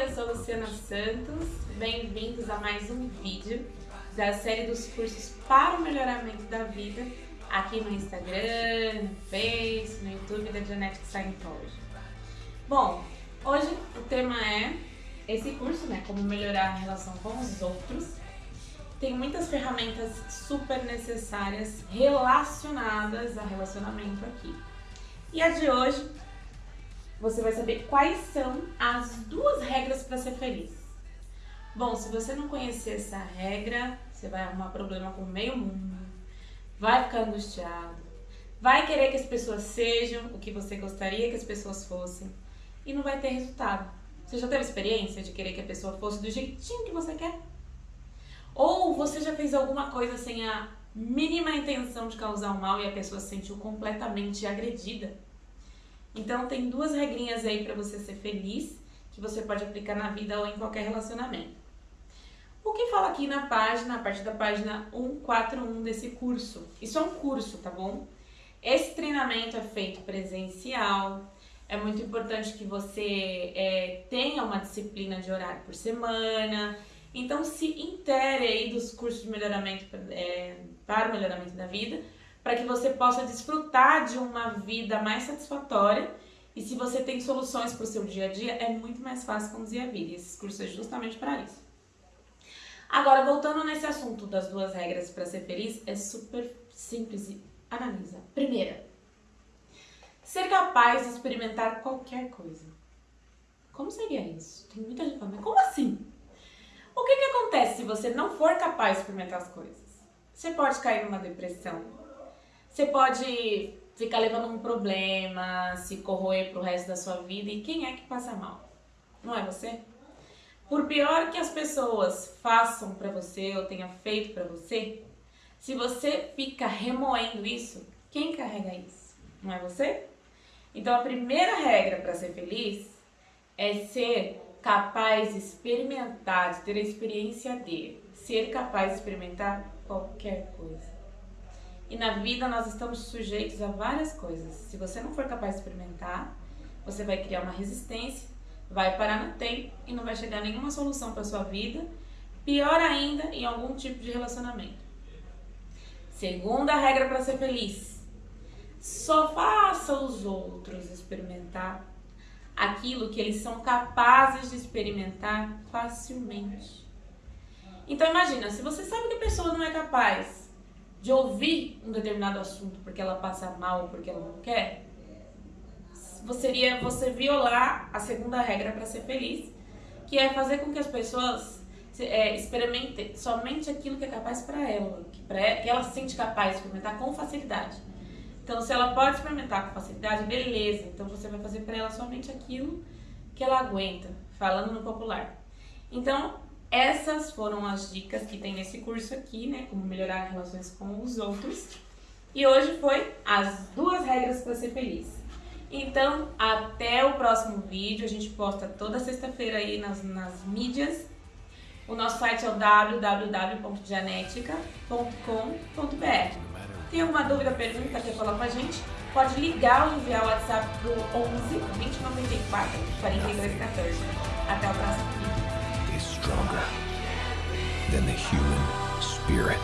eu sou Luciana Santos, bem-vindos a mais um vídeo da série dos cursos para o melhoramento da vida aqui no Instagram, no Face, no YouTube da Genetic Scientology. Bom, hoje o tema é esse curso, né, como melhorar a relação com os outros. Tem muitas ferramentas super necessárias relacionadas a relacionamento aqui. E a de hoje você vai saber quais são as duas regras para ser feliz. Bom, se você não conhecer essa regra, você vai arrumar problema com o meio mundo, vai ficar angustiado, vai querer que as pessoas sejam o que você gostaria que as pessoas fossem e não vai ter resultado. Você já teve experiência de querer que a pessoa fosse do jeitinho que você quer? Ou você já fez alguma coisa sem a mínima intenção de causar um mal e a pessoa se sentiu completamente agredida? Então tem duas regrinhas aí para você ser feliz, que você pode aplicar na vida ou em qualquer relacionamento. O que fala aqui na página, a partir da página 141 desse curso? Isso é um curso, tá bom? Esse treinamento é feito presencial, é muito importante que você é, tenha uma disciplina de horário por semana, então se intere aí dos cursos de melhoramento é, para o melhoramento da vida, para que você possa desfrutar de uma vida mais satisfatória e se você tem soluções para o seu dia a dia, é muito mais fácil conduzir a vida. E esses cursos é justamente para isso. Agora, voltando nesse assunto das duas regras para ser feliz, é super simples e analisa. Primeira, ser capaz de experimentar qualquer coisa. Como seria isso? Tem muita gente falando, mas como assim? O que, que acontece se você não for capaz de experimentar as coisas? Você pode cair numa depressão, você pode ficar levando um problema, se corroer pro resto da sua vida e quem é que passa mal? Não é você? Por pior que as pessoas façam para você ou tenham feito para você, se você fica remoendo isso, quem carrega isso? Não é você? Então a primeira regra para ser feliz é ser capaz de experimentar, de ter a experiência de ser capaz de experimentar qualquer coisa. E na vida nós estamos sujeitos a várias coisas. Se você não for capaz de experimentar, você vai criar uma resistência, vai parar no tempo e não vai chegar nenhuma solução para sua vida. Pior ainda, em algum tipo de relacionamento. Segunda regra para ser feliz. Só faça os outros experimentar aquilo que eles são capazes de experimentar facilmente. Então imagina, se você sabe que a pessoa não é capaz de ouvir um determinado assunto porque ela passa mal, porque ela não quer, você seria você violar a segunda regra para ser feliz, que é fazer com que as pessoas é, experimentem somente aquilo que é capaz para ela, que, pra ela, que ela se sente capaz de experimentar com facilidade. Então, se ela pode experimentar com facilidade, beleza. Então, você vai fazer para ela somente aquilo que ela aguenta, falando no popular. Então, essas foram as dicas que tem nesse curso aqui, né? Como melhorar relações com os outros. E hoje foi as duas regras para ser feliz. Então, até o próximo vídeo. A gente posta toda sexta-feira aí nas, nas mídias. O nosso site é o www.genetica.com.br. Tem alguma dúvida, pergunta, quer falar com a gente? Pode ligar ou enviar o WhatsApp pro 11 2094 4214. Até o próximo. Stronger than the human spirit.